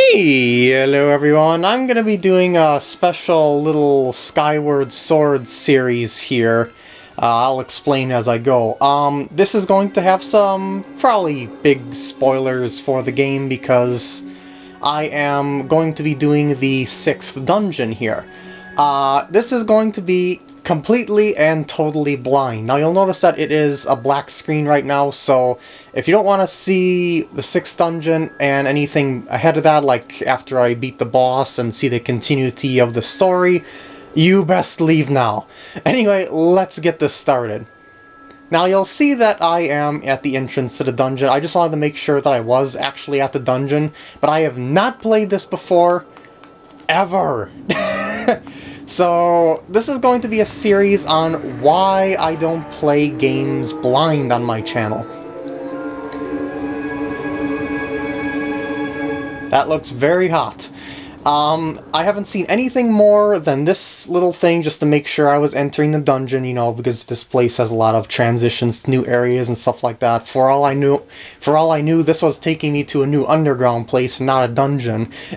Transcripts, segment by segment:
Hey, hello everyone. I'm going to be doing a special little Skyward Sword series here. Uh, I'll explain as I go. Um, this is going to have some probably big spoilers for the game because I am going to be doing the sixth dungeon here. Uh, this is going to be completely and totally blind. Now you'll notice that it is a black screen right now, so if you don't want to see the sixth dungeon and anything ahead of that, like after I beat the boss and see the continuity of the story, you best leave now. Anyway, let's get this started. Now you'll see that I am at the entrance to the dungeon. I just wanted to make sure that I was actually at the dungeon, but I have not played this before, ever. So, this is going to be a series on why I don't play games blind on my channel. That looks very hot. Um, I haven't seen anything more than this little thing just to make sure I was entering the dungeon, you know, because this place has a lot of transitions to new areas and stuff like that. For all I knew, for all I knew, this was taking me to a new underground place, not a dungeon.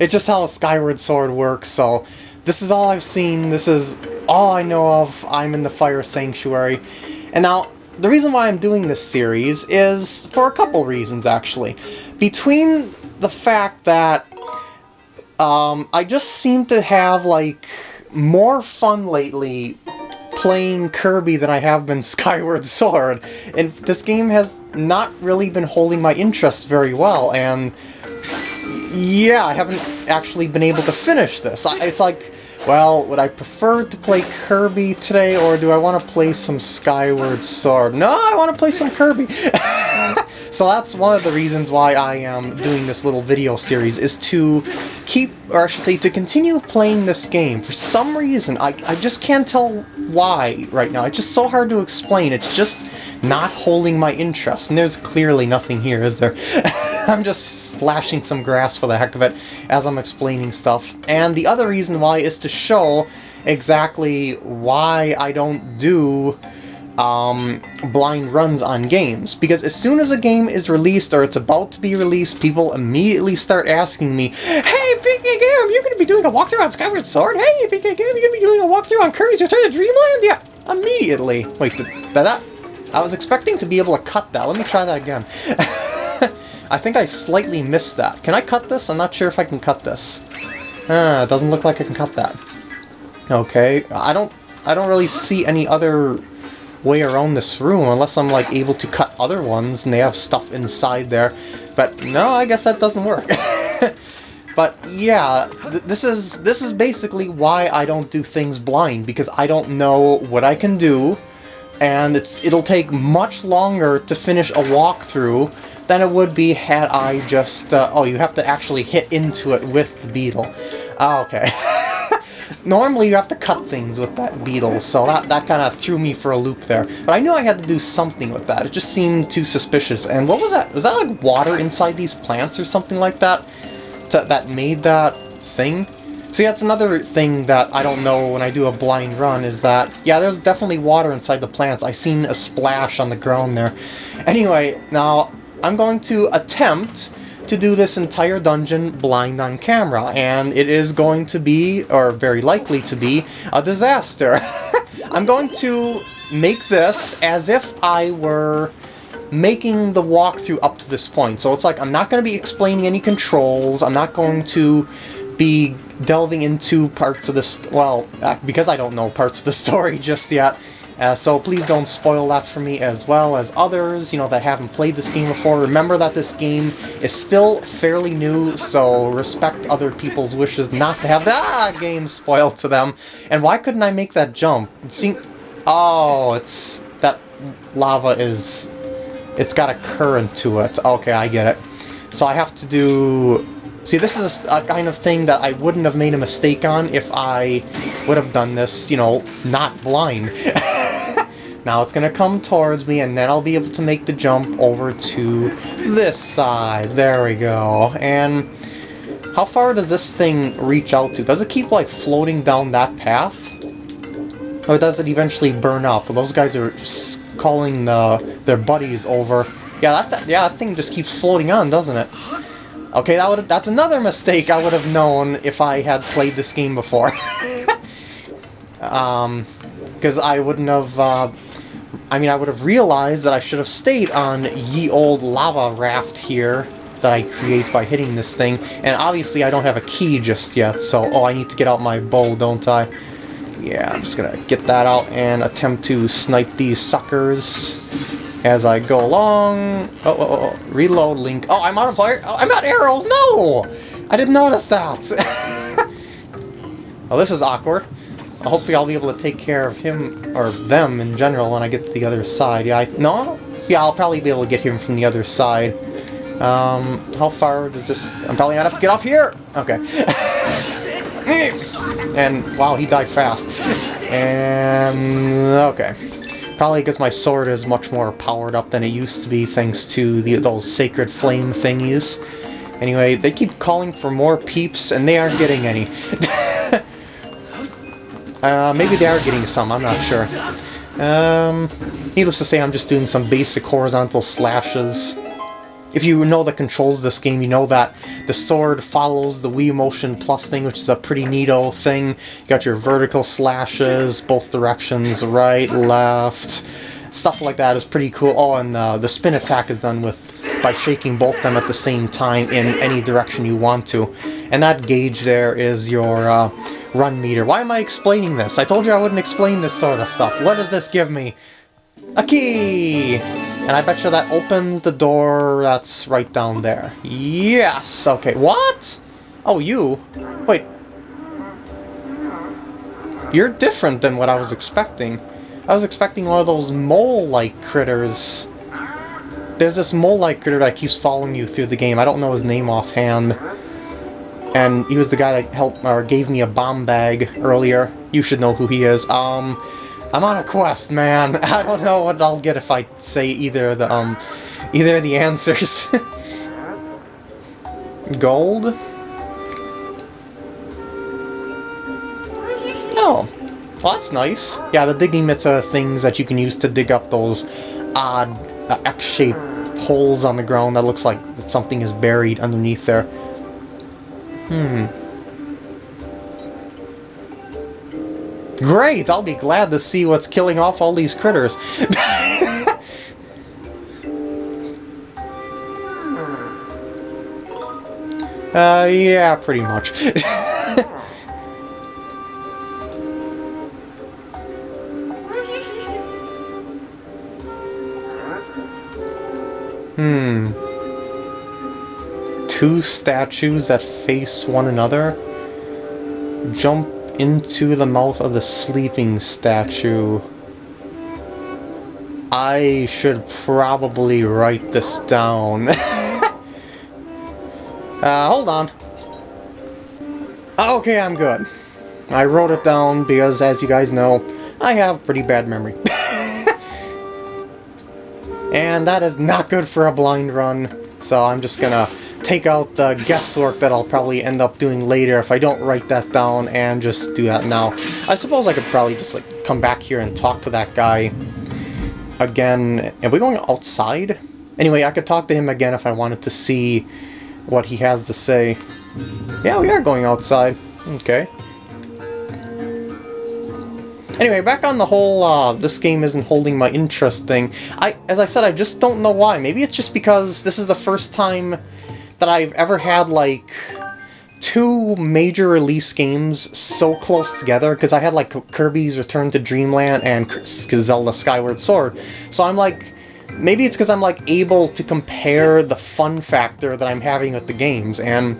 it's just how Skyward Sword works, so this is all I've seen, this is all I know of, I'm in the Fire Sanctuary. And now, the reason why I'm doing this series is for a couple reasons, actually. Between the fact that um, I just seem to have, like, more fun lately playing Kirby than I have been Skyward Sword. And this game has not really been holding my interest very well, and yeah, I haven't actually been able to finish this. It's like, well, would I prefer to play Kirby today, or do I want to play some Skyward Sword? No, I want to play some Kirby! so that's one of the reasons why I am doing this little video series, is to keep, or I should say, to continue playing this game. For some reason, I, I just can't tell why right now. It's just so hard to explain. It's just not holding my interest, and there's clearly nothing here, is there? I'm just slashing some grass for the heck of it as I'm explaining stuff. And the other reason why is to show exactly why I don't do um, blind runs on games. Because as soon as a game is released or it's about to be released, people immediately start asking me, Hey, PK Game, you're going to be doing a walkthrough on Skyward Sword? Hey, PK Game, you're going to be doing a walkthrough on Kirby's Return to Dreamland? Yeah, immediately. Wait, did that... I was expecting to be able to cut that. Let me try that again. I think I slightly missed that. Can I cut this? I'm not sure if I can cut this. Ah, it doesn't look like I can cut that. Okay, I don't I don't really see any other way around this room unless I'm like able to cut other ones and they have stuff inside there. But no, I guess that doesn't work. but yeah, th this is this is basically why I don't do things blind because I don't know what I can do and it's it'll take much longer to finish a walkthrough than it would be had I just... Uh, oh, you have to actually hit into it with the beetle. Oh, okay. Normally you have to cut things with that beetle, so that, that kind of threw me for a loop there. But I knew I had to do something with that. It just seemed too suspicious. And what was that? Was that like water inside these plants or something like that? To, that made that thing? See, that's another thing that I don't know when I do a blind run, is that, yeah, there's definitely water inside the plants. I seen a splash on the ground there. Anyway, now, I'm going to attempt to do this entire dungeon blind on camera, and it is going to be, or very likely to be, a disaster. I'm going to make this as if I were making the walkthrough up to this point. So it's like I'm not going to be explaining any controls, I'm not going to be delving into parts of this, well, uh, because I don't know parts of the story just yet, uh, so please don't spoil that for me as well as others, you know, that haven't played this game before. Remember that this game is still fairly new, so respect other people's wishes not to have the ah, game spoiled to them. And why couldn't I make that jump? See, oh, it's... that lava is... it's got a current to it. Okay, I get it. So I have to do See, this is a, kind of thing that I wouldn't have made a mistake on if I would have done this, you know, not blind. now it's going to come towards me, and then I'll be able to make the jump over to this side. There we go. And how far does this thing reach out to? Does it keep, like, floating down that path? Or does it eventually burn up? Well, those guys are calling the, their buddies over. Yeah, that, yeah, that thing just keeps floating on, doesn't it? Okay, that would that's another mistake I would have known if I had played this game before. um, because I wouldn't have. Uh, I mean, I would have realized that I should have stayed on ye old lava raft here that I create by hitting this thing. And obviously, I don't have a key just yet, so oh, I need to get out my bow, don't I? Yeah, I'm just gonna get that out and attempt to snipe these suckers as I go along. Oh, oh, oh, oh. reload link. Oh, I'm out of fire. Oh, I'm out arrows. No, I didn't notice that. well, oh, this is awkward. Hopefully, I'll be able to take care of him or them in general when I get to the other side. Yeah, I, no, yeah, I'll probably be able to get him from the other side. Um, how far does this... I'm probably gonna have to get off here! Okay. and, wow, he died fast. And, okay. Probably because my sword is much more powered up than it used to be thanks to the, those sacred flame thingies. Anyway, they keep calling for more peeps, and they aren't getting any. uh, maybe they are getting some, I'm not sure. Um, needless to say, I'm just doing some basic horizontal slashes. If you know the controls of this game, you know that the sword follows the Wii Motion Plus thing, which is a pretty neat old thing. You got your vertical slashes, both directions, right, left, stuff like that is pretty cool. Oh, and uh, the spin attack is done with by shaking both them at the same time in any direction you want to. And that gauge there is your uh, run meter. Why am I explaining this? I told you I wouldn't explain this sort of stuff. What does this give me? A key! And I bet you that opens the door that's right down there. Yes! Okay, what? Oh, you? Wait. You're different than what I was expecting. I was expecting one of those mole-like critters. There's this mole-like critter that keeps following you through the game. I don't know his name offhand. And he was the guy that helped or gave me a bomb bag earlier. You should know who he is. Um, I'm on a quest, man. I don't know what I'll get if I say either the um either the answers. Gold? Oh. Well, that's nice. Yeah, the digging mitts are things that you can use to dig up those odd uh, X-shaped holes on the ground that looks like that something is buried underneath there. Hmm. Great! I'll be glad to see what's killing off all these critters. uh, yeah, pretty much. hmm. Two statues that face one another? Jump into the mouth of the sleeping statue. I should probably write this down. uh, hold on. Okay, I'm good. I wrote it down because, as you guys know, I have pretty bad memory. and that is not good for a blind run, so I'm just gonna take out the guesswork that I'll probably end up doing later if I don't write that down and just do that now. I suppose I could probably just like come back here and talk to that guy again. Are we going outside? Anyway, I could talk to him again if I wanted to see what he has to say. Yeah, we are going outside. Okay. Anyway, back on the whole, uh, this game isn't holding my interest thing. I, As I said, I just don't know why. Maybe it's just because this is the first time that I've ever had, like, two major release games so close together, because I had, like, Kirby's Return to Dreamland and Zelda Skyward Sword. So I'm like, maybe it's because I'm, like, able to compare the fun factor that I'm having with the games, and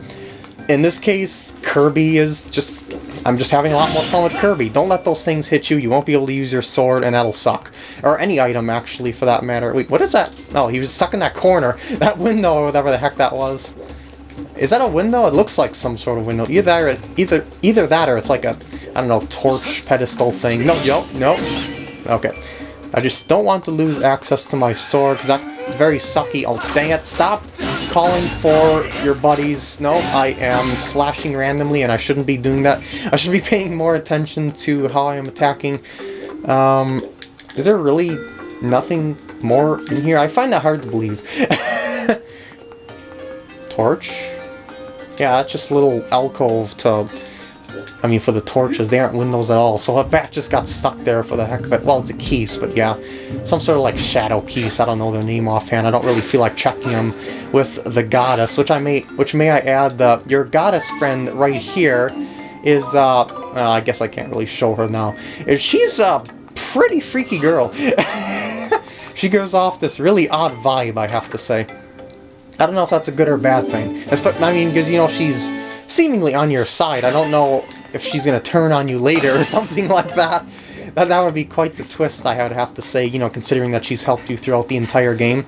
in this case, Kirby is just... I'm just having a lot more fun with Kirby. Don't let those things hit you. You won't be able to use your sword, and that'll suck. Or any item, actually, for that matter. Wait, what is that? Oh, he was stuck in that corner. That window, or whatever the heck that was. Is that a window? It looks like some sort of window. Either either either that or it's like a, I don't know, torch pedestal thing. No, yo, no. Okay. I just don't want to lose access to my sword, because that's very sucky. Oh, dang it, stop calling for your buddies. No, I am slashing randomly, and I shouldn't be doing that. I should be paying more attention to how I am attacking. Um, is there really nothing more in here? I find that hard to believe. Torch? Yeah, that's just a little alcove to... I mean, for the torches, they aren't windows at all. So a bat just got stuck there for the heck of it. Well, it's a keys, but yeah. Some sort of like shadow piece. I don't know their name offhand. I don't really feel like checking them with the goddess, which I may, which may I add, the your goddess friend right here is, uh, well, I guess I can't really show her now. She's a pretty freaky girl. she gives off this really odd vibe, I have to say. I don't know if that's a good or bad thing. I mean, because, you know, she's seemingly on your side. I don't know if she's going to turn on you later or something like that. That, that would be quite the twist, I would have to say, you know, considering that she's helped you throughout the entire game.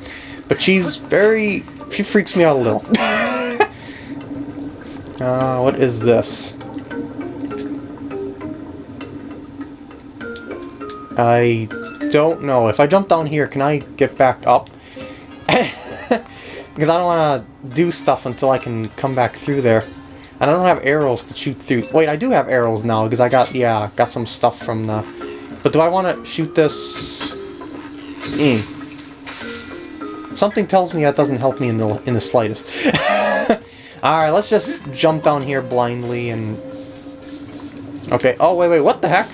But she's very... she freaks me out a little. uh, what is this? I don't know. If I jump down here, can I get back up? Because I don't want to do stuff until I can come back through there. And I don't have arrows to shoot through. Wait, I do have arrows now, because I got, yeah, got some stuff from the... But do I want to shoot this... Mm. Something tells me that doesn't help me in the, in the slightest. Alright, let's just jump down here blindly and... Okay, oh, wait, wait, what the heck?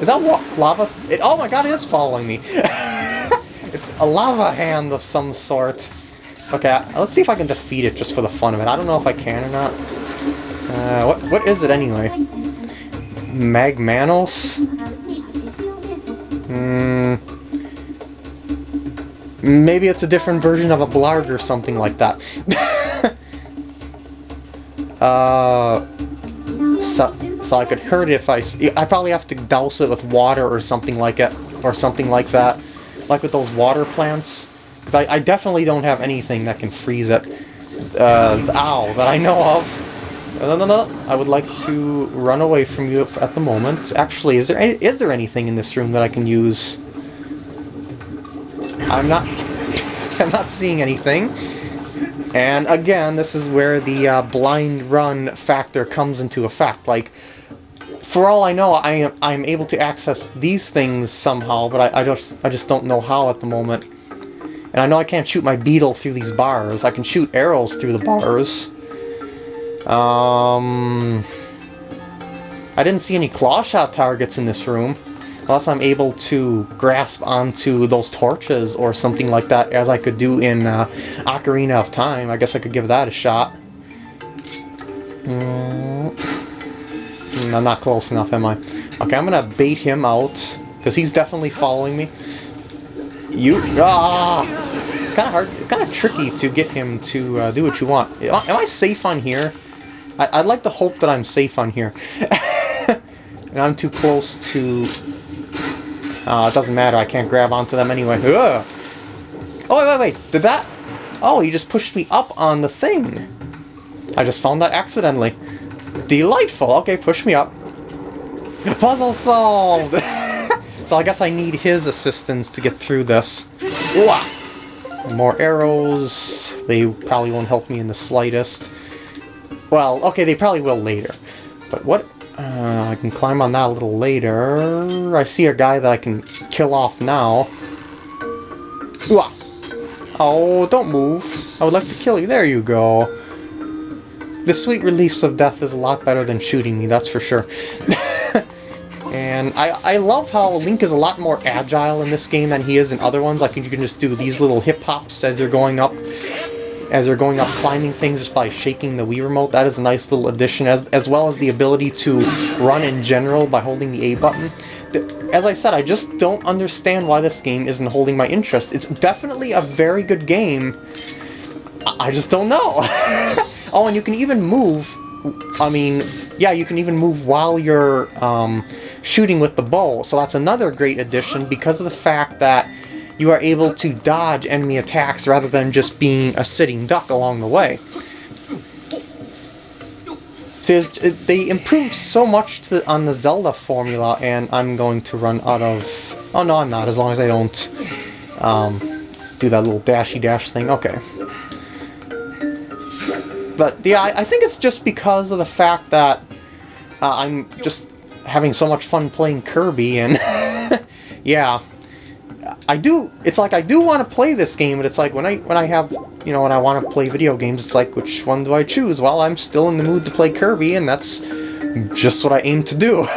Is that lava? It, oh my god, it is following me! it's a lava hand of some sort. Okay, let's see if I can defeat it just for the fun of it. I don't know if I can or not. Uh, what what is it anyway? Magmanos? Hmm. Maybe it's a different version of a Blargg or something like that. uh, so, so I could hurt it if I... I probably have to douse it with water or something like it, or something like that. Like with those water plants. Because I, I, definitely don't have anything that can freeze it. Uh, ow, that I know of. No, no, no, I would like to run away from you at the moment. Actually, is there any, is there anything in this room that I can use? I'm not... I'm not seeing anything. And again, this is where the uh, blind run factor comes into effect. Like, for all I know, I am I'm able to access these things somehow, but I, I just I just don't know how at the moment. And I know I can't shoot my beetle through these bars. I can shoot arrows through the bars. Um, I didn't see any claw shot targets in this room. Unless I'm able to grasp onto those torches or something like that, as I could do in uh, Ocarina of Time. I guess I could give that a shot. Mm, I'm not close enough, am I? Okay, I'm gonna bait him out, because he's definitely following me. You... Ah! It's kind of hard. It's kind of tricky to get him to uh, do what you want. Am I safe on here? I would like to hope that I'm safe on here. and I'm too close to... Uh, it doesn't matter. I can't grab onto them anyway. Ugh! Oh, wait, wait, wait. Did that... Oh, you just pushed me up on the thing. I just found that accidentally. Delightful. Okay, push me up. Puzzle solved! So I guess I need his assistance to get through this. More arrows. They probably won't help me in the slightest. Well, okay, they probably will later. But what... Uh, I can climb on that a little later. I see a guy that I can kill off now. Oh, don't move. I would like to kill you. There you go. The sweet release of death is a lot better than shooting me, that's for sure. And I, I love how Link is a lot more agile in this game than he is in other ones. Like you can just do these little hip hops as you're going up, as you're going up climbing things just by shaking the Wii remote. That is a nice little addition, as as well as the ability to run in general by holding the A button. As I said, I just don't understand why this game isn't holding my interest. It's definitely a very good game. I just don't know. oh, and you can even move. I mean, yeah, you can even move while you're um, shooting with the bow. So that's another great addition because of the fact that you are able to dodge enemy attacks rather than just being a sitting duck along the way. So it, they improved so much to, on the Zelda formula, and I'm going to run out of... Oh, no, I'm not, as long as I don't um, do that little dashy dash thing. Okay. But, yeah, I, I think it's just because of the fact that uh, I'm just having so much fun playing Kirby, and yeah, I do. It's like I do want to play this game, but it's like when I when I have you know when I want to play video games, it's like which one do I choose? Well, I'm still in the mood to play Kirby, and that's just what I aim to do.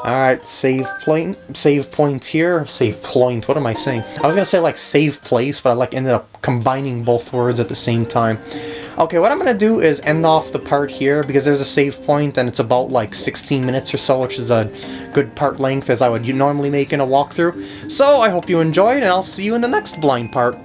Alright, save point, save point here, save point, what am I saying? I was gonna say like save place, but I like ended up combining both words at the same time. Okay, what I'm gonna do is end off the part here, because there's a save point and it's about like 16 minutes or so, which is a good part length as I would normally make in a walkthrough. So I hope you enjoyed, and I'll see you in the next blind part.